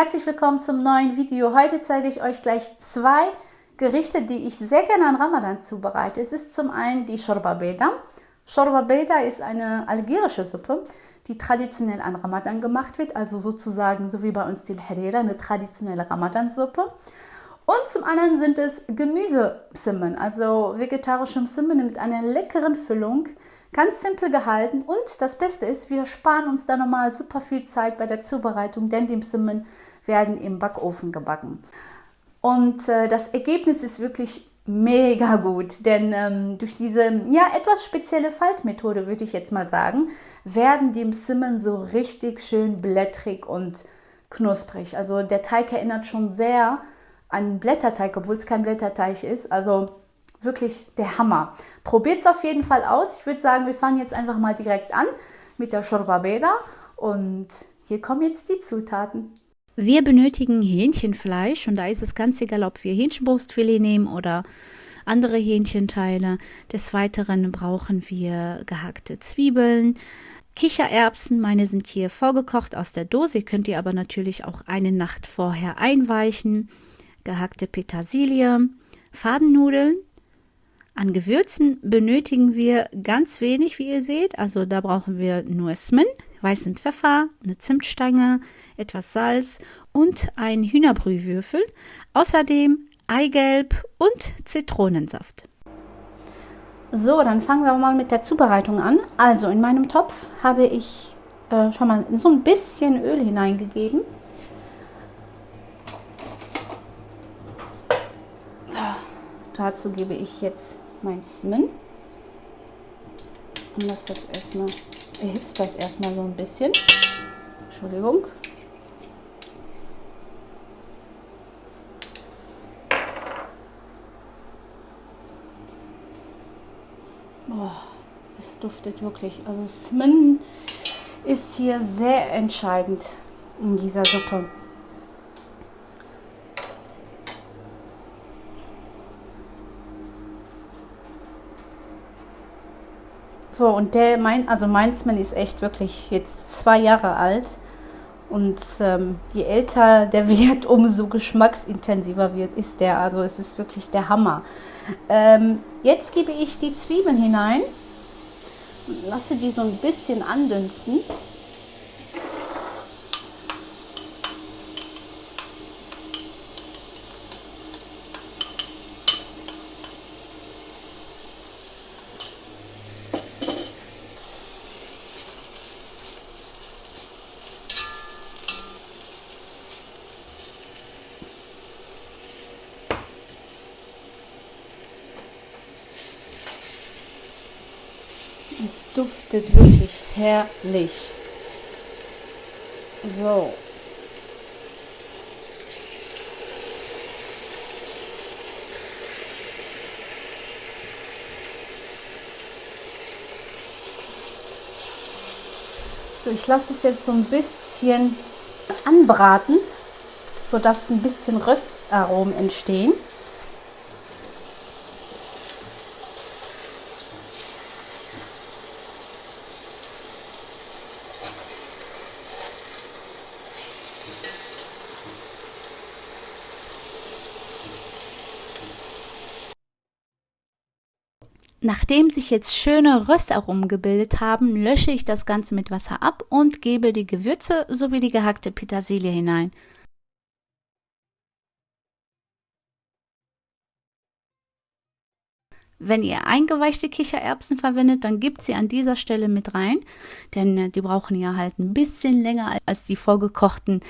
Herzlich willkommen zum neuen Video. Heute zeige ich euch gleich zwei Gerichte, die ich sehr gerne an Ramadan zubereite. Es ist zum einen die Shorba Beda. Shorba Beda ist eine algerische Suppe, die traditionell an Ramadan gemacht wird, also sozusagen so wie bei uns die Harira, eine traditionelle Ramadan-Suppe. Und zum anderen sind es Gemüsesimmen, also vegetarische Simmen mit einer leckeren Füllung, Ganz simpel gehalten und das Beste ist, wir sparen uns da nochmal super viel Zeit bei der Zubereitung, denn die Simmen werden im Backofen gebacken. Und äh, das Ergebnis ist wirklich mega gut, denn ähm, durch diese ja etwas spezielle Faltmethode, würde ich jetzt mal sagen, werden die Simmen so richtig schön blättrig und knusprig. Also der Teig erinnert schon sehr an Blätterteig, obwohl es kein Blätterteig ist. Also wirklich der Hammer. Probiert es auf jeden Fall aus. Ich würde sagen, wir fangen jetzt einfach mal direkt an mit der Shorba Beda und hier kommen jetzt die Zutaten. Wir benötigen Hähnchenfleisch und da ist es ganz egal, ob wir Hähnchenbrustfilet nehmen oder andere Hähnchenteile. Des Weiteren brauchen wir gehackte Zwiebeln, Kichererbsen, meine sind hier vorgekocht aus der Dose, könnt ihr aber natürlich auch eine Nacht vorher einweichen, gehackte Petersilie, Fadennudeln, an Gewürzen benötigen wir ganz wenig, wie ihr seht. Also da brauchen wir nur Smin, weißen Pfeffer, eine Zimtstange, etwas Salz und ein Hühnerbrühwürfel. Außerdem Eigelb und Zitronensaft. So, dann fangen wir mal mit der Zubereitung an. Also in meinem Topf habe ich äh, schon mal so ein bisschen Öl hineingegeben. So, dazu gebe ich jetzt mein Smin und lasse das erstmal, erhitzt das erstmal so ein bisschen. Entschuldigung. Es duftet wirklich. Also Smin ist hier sehr entscheidend in dieser Suppe. So, und der, mein, also Mainzmann ist echt wirklich jetzt zwei Jahre alt. Und ähm, je älter der wird, umso geschmacksintensiver wird, ist der. Also es ist wirklich der Hammer. Ähm, jetzt gebe ich die Zwiebeln hinein. Lasse die so ein bisschen andünsten. Es duftet wirklich herrlich. So. So, ich lasse es jetzt so ein bisschen anbraten, sodass ein bisschen Röstaromen entstehen. Nachdem sich jetzt schöne Röstaromen gebildet haben, lösche ich das Ganze mit Wasser ab und gebe die Gewürze sowie die gehackte Petersilie hinein. Wenn ihr eingeweichte Kichererbsen verwendet, dann gebt sie an dieser Stelle mit rein, denn äh, die brauchen ja halt ein bisschen länger als die vorgekochten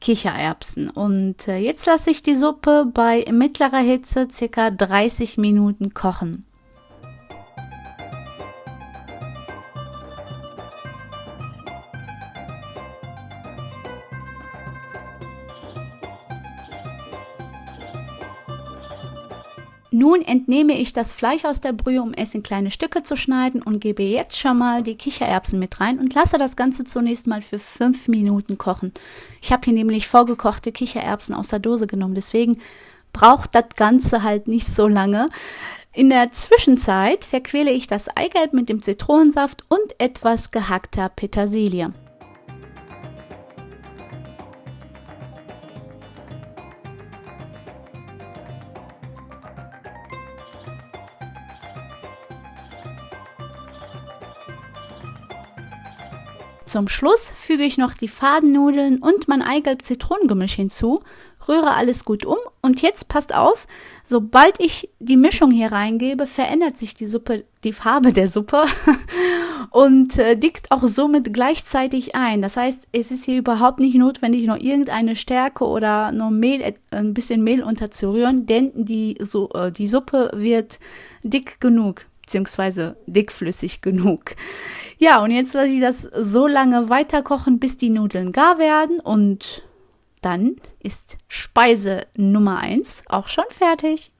Kichererbsen. Und äh, jetzt lasse ich die Suppe bei mittlerer Hitze ca. 30 Minuten kochen. Nun entnehme ich das Fleisch aus der Brühe, um es in kleine Stücke zu schneiden und gebe jetzt schon mal die Kichererbsen mit rein und lasse das Ganze zunächst mal für fünf Minuten kochen. Ich habe hier nämlich vorgekochte Kichererbsen aus der Dose genommen, deswegen braucht das Ganze halt nicht so lange. In der Zwischenzeit verquäle ich das Eigelb mit dem Zitronensaft und etwas gehackter Petersilie. Zum Schluss füge ich noch die Fadennudeln und mein Eigelb-Zitronengemisch hinzu, rühre alles gut um und jetzt passt auf, sobald ich die Mischung hier reingebe, verändert sich die Suppe, die Farbe der Suppe und äh, dickt auch somit gleichzeitig ein. Das heißt, es ist hier überhaupt nicht notwendig, noch irgendeine Stärke oder noch Mehl, äh, ein bisschen Mehl unterzurühren, denn die, so, äh, die Suppe wird dick genug, beziehungsweise dickflüssig genug. Ja, und jetzt lasse ich das so lange weiter kochen, bis die Nudeln gar werden und dann ist Speise Nummer 1 auch schon fertig.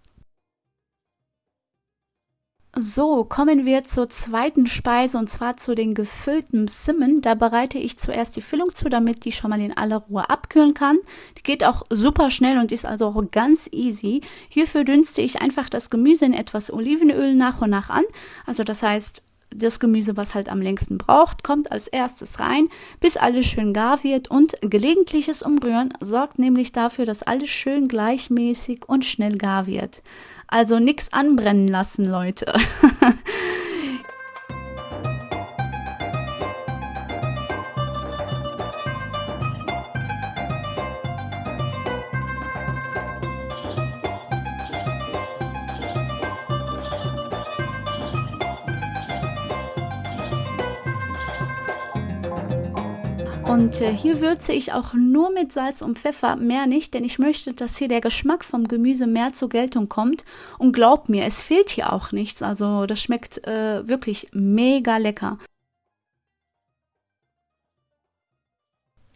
So, kommen wir zur zweiten Speise und zwar zu den gefüllten Simmen. Da bereite ich zuerst die Füllung zu, damit die schon mal in aller Ruhe abkühlen kann. Die geht auch super schnell und ist also auch ganz easy. Hierfür dünste ich einfach das Gemüse in etwas Olivenöl nach und nach an. Also das heißt, das Gemüse, was halt am längsten braucht, kommt als erstes rein, bis alles schön gar wird und gelegentliches Umrühren sorgt nämlich dafür, dass alles schön gleichmäßig und schnell gar wird. Also nichts anbrennen lassen, Leute. Und äh, hier würze ich auch nur mit Salz und Pfeffer, mehr nicht, denn ich möchte, dass hier der Geschmack vom Gemüse mehr zur Geltung kommt. Und glaubt mir, es fehlt hier auch nichts. Also das schmeckt äh, wirklich mega lecker.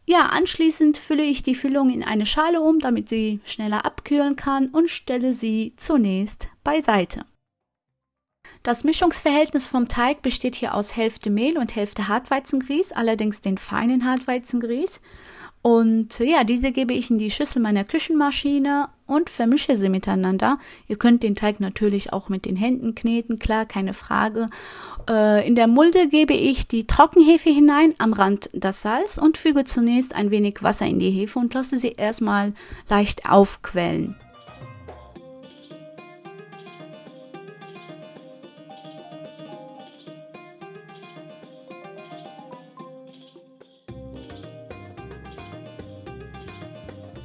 Ja, anschließend fülle ich die Füllung in eine Schale um, damit sie schneller abkühlen kann und stelle sie zunächst beiseite. Das Mischungsverhältnis vom Teig besteht hier aus Hälfte Mehl und Hälfte Hartweizengrieß, allerdings den feinen Hartweizengrieß. Und ja, diese gebe ich in die Schüssel meiner Küchenmaschine und vermische sie miteinander. Ihr könnt den Teig natürlich auch mit den Händen kneten, klar, keine Frage. Äh, in der Mulde gebe ich die Trockenhefe hinein, am Rand das Salz und füge zunächst ein wenig Wasser in die Hefe und lasse sie erstmal leicht aufquellen.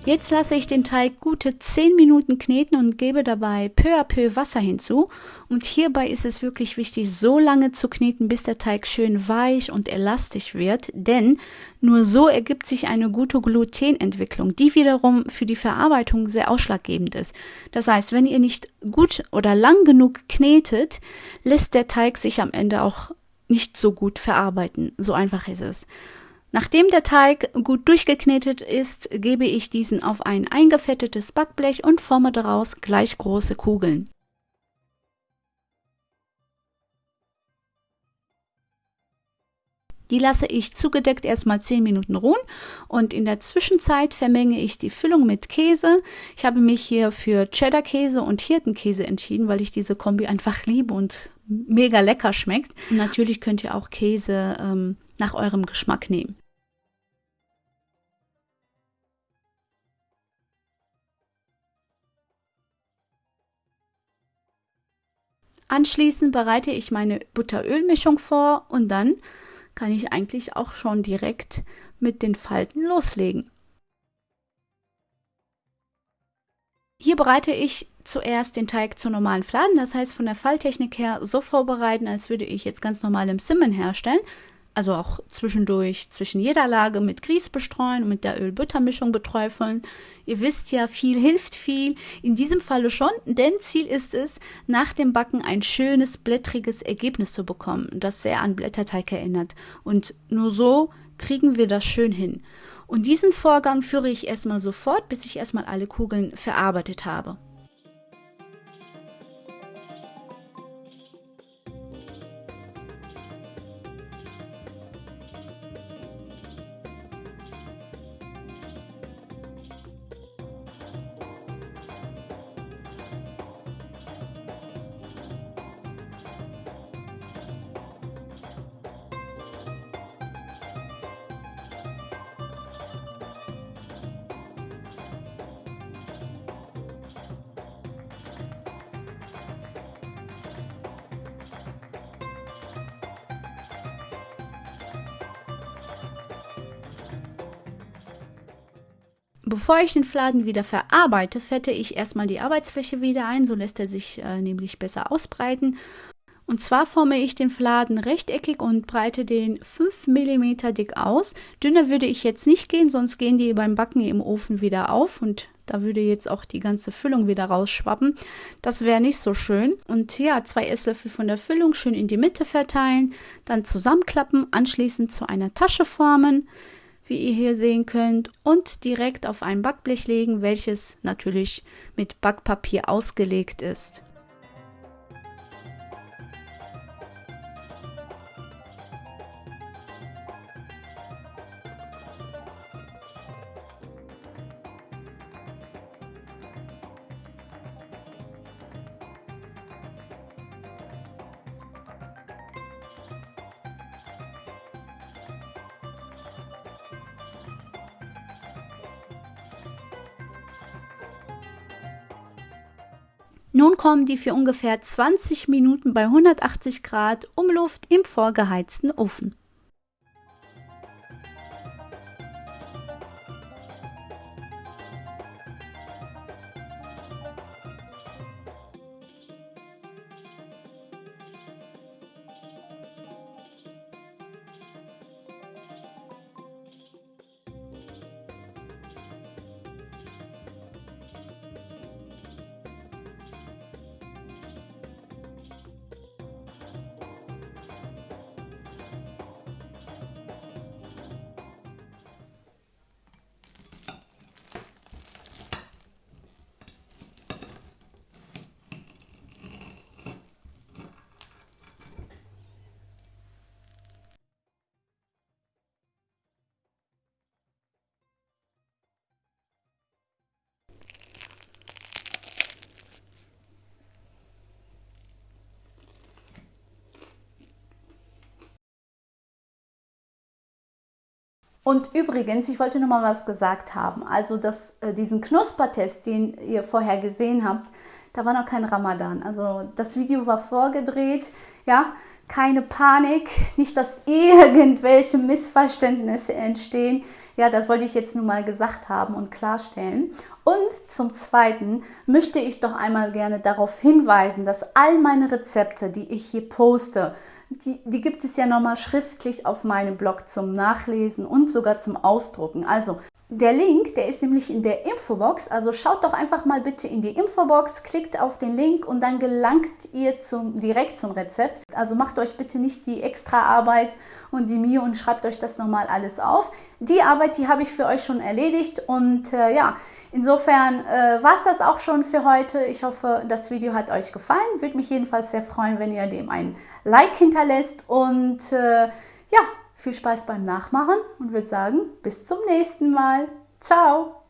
Jetzt lasse ich den Teig gute 10 Minuten kneten und gebe dabei peu à peu Wasser hinzu. Und hierbei ist es wirklich wichtig, so lange zu kneten, bis der Teig schön weich und elastisch wird, denn nur so ergibt sich eine gute Glutenentwicklung, die wiederum für die Verarbeitung sehr ausschlaggebend ist. Das heißt, wenn ihr nicht gut oder lang genug knetet, lässt der Teig sich am Ende auch nicht so gut verarbeiten. So einfach ist es. Nachdem der Teig gut durchgeknetet ist, gebe ich diesen auf ein eingefettetes Backblech und forme daraus gleich große Kugeln. Die lasse ich zugedeckt erstmal 10 Minuten ruhen und in der Zwischenzeit vermenge ich die Füllung mit Käse. Ich habe mich hier für Cheddar-Käse und Hirtenkäse entschieden, weil ich diese Kombi einfach liebe und mega lecker schmeckt. Natürlich könnt ihr auch Käse ähm, nach eurem Geschmack nehmen. Anschließend bereite ich meine Butterölmischung vor und dann kann ich eigentlich auch schon direkt mit den Falten loslegen. Hier bereite ich zuerst den Teig zu normalen Fladen, das heißt von der Falltechnik her so vorbereiten, als würde ich jetzt ganz normal im Simmen herstellen also auch zwischendurch zwischen jeder Lage mit Grieß bestreuen und mit der Öl-Butter-Mischung beträufeln. Ihr wisst ja, viel hilft viel. In diesem Falle schon, denn Ziel ist es, nach dem Backen ein schönes, blättriges Ergebnis zu bekommen, das sehr an Blätterteig erinnert. Und nur so kriegen wir das schön hin. Und diesen Vorgang führe ich erstmal sofort, bis ich erstmal alle Kugeln verarbeitet habe. Bevor ich den Fladen wieder verarbeite, fette ich erstmal die Arbeitsfläche wieder ein, so lässt er sich äh, nämlich besser ausbreiten. Und zwar forme ich den Fladen rechteckig und breite den 5 mm dick aus. Dünner würde ich jetzt nicht gehen, sonst gehen die beim Backen im Ofen wieder auf und da würde jetzt auch die ganze Füllung wieder rausschwappen. Das wäre nicht so schön. Und ja, zwei Esslöffel von der Füllung schön in die Mitte verteilen, dann zusammenklappen, anschließend zu einer Tasche formen wie ihr hier sehen könnt, und direkt auf ein Backblech legen, welches natürlich mit Backpapier ausgelegt ist. Nun kommen die für ungefähr 20 Minuten bei 180 Grad Umluft im vorgeheizten Ofen. Und übrigens, ich wollte noch mal was gesagt haben. Also das, äh, diesen Knuspertest, den ihr vorher gesehen habt, da war noch kein Ramadan. Also das Video war vorgedreht. Ja, keine Panik, nicht, dass irgendwelche Missverständnisse entstehen. Ja, das wollte ich jetzt nun mal gesagt haben und klarstellen. Und zum Zweiten möchte ich doch einmal gerne darauf hinweisen, dass all meine Rezepte, die ich hier poste, die, die gibt es ja nochmal schriftlich auf meinem Blog zum Nachlesen und sogar zum Ausdrucken. Also der Link, der ist nämlich in der Infobox, also schaut doch einfach mal bitte in die Infobox, klickt auf den Link und dann gelangt ihr zum, direkt zum Rezept. Also macht euch bitte nicht die extra Arbeit und die Mühe und schreibt euch das nochmal alles auf. Die Arbeit, die habe ich für euch schon erledigt und äh, ja, insofern äh, war es das auch schon für heute. Ich hoffe, das Video hat euch gefallen. Würde mich jedenfalls sehr freuen, wenn ihr dem ein Like hinterlässt und äh, ja, viel Spaß beim Nachmachen und würde sagen, bis zum nächsten Mal. Ciao!